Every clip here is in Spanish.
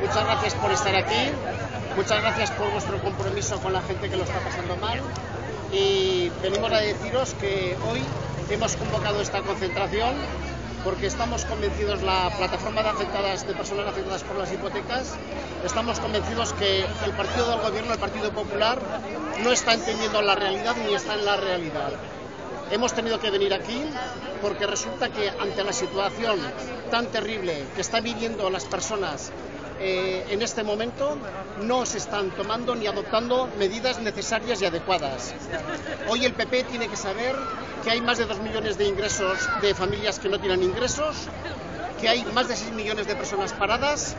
muchas gracias por estar aquí, muchas gracias por vuestro compromiso con la gente que lo está pasando mal y venimos a deciros que hoy hemos convocado esta concentración porque estamos convencidos, la plataforma de afectadas, de personas afectadas por las hipotecas, estamos convencidos que el partido del gobierno, el Partido Popular, no está entendiendo la realidad ni está en la realidad. Hemos tenido que venir aquí porque resulta que ante la situación tan terrible que están viviendo las personas eh, en este momento no se están tomando ni adoptando medidas necesarias y adecuadas. Hoy el PP tiene que saber que hay más de dos millones de ingresos de familias que no tienen ingresos, que hay más de 6 millones de personas paradas,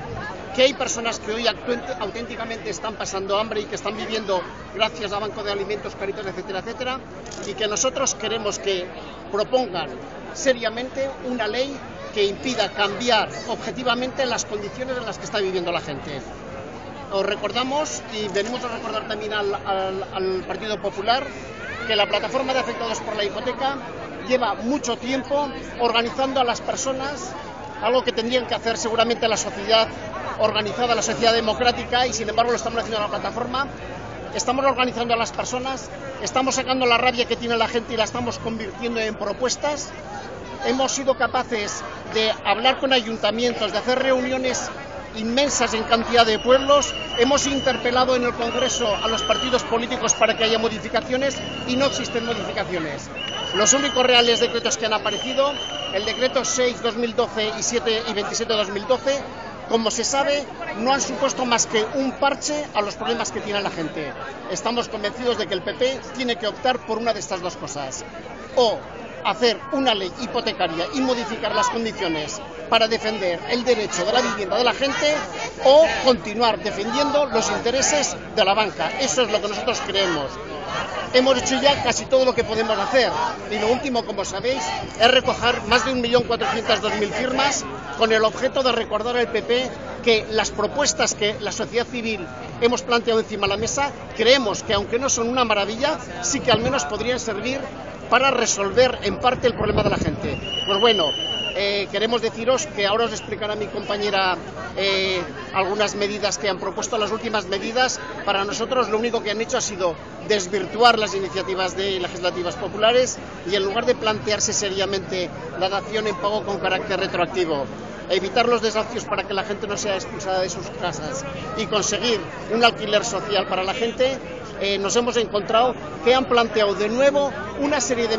que hay personas que hoy auténticamente están pasando hambre y que están viviendo gracias a Banco de Alimentos, Caritas, etcétera, etcétera, y que nosotros queremos que propongan seriamente una ley que impida cambiar objetivamente las condiciones en las que está viviendo la gente. Os recordamos y venimos a recordar también al, al Partido Popular que la plataforma de afectados por la hipoteca lleva mucho tiempo organizando a las personas algo que tendrían que hacer seguramente la sociedad organizada, la sociedad democrática, y sin embargo lo estamos haciendo en la plataforma. Estamos organizando a las personas, estamos sacando la rabia que tiene la gente y la estamos convirtiendo en propuestas. Hemos sido capaces de hablar con ayuntamientos, de hacer reuniones inmensas en cantidad de pueblos. Hemos interpelado en el Congreso a los partidos políticos para que haya modificaciones y no existen modificaciones. Los únicos reales decretos que han aparecido, el decreto 6-2012 y 7 y 27-2012, como se sabe, no han supuesto más que un parche a los problemas que tiene la gente. Estamos convencidos de que el PP tiene que optar por una de estas dos cosas. O hacer una ley hipotecaria y modificar las condiciones para defender el derecho de la vivienda de la gente o continuar defendiendo los intereses de la banca. Eso es lo que nosotros creemos. Hemos hecho ya casi todo lo que podemos hacer y lo último, como sabéis, es recoger más de 1.402.000 firmas con el objeto de recordar al PP que las propuestas que la sociedad civil hemos planteado encima de la mesa creemos que aunque no son una maravilla, sí que al menos podrían servir para resolver en parte el problema de la gente. Pues bueno, eh, queremos deciros que ahora os explicará mi compañera eh, algunas medidas que han propuesto, las últimas medidas. Para nosotros lo único que han hecho ha sido desvirtuar las iniciativas de legislativas populares y en lugar de plantearse seriamente la dación en pago con carácter retroactivo, evitar los desafios para que la gente no sea expulsada de sus casas y conseguir un alquiler social para la gente, eh, nos hemos encontrado que han planteado de nuevo una serie de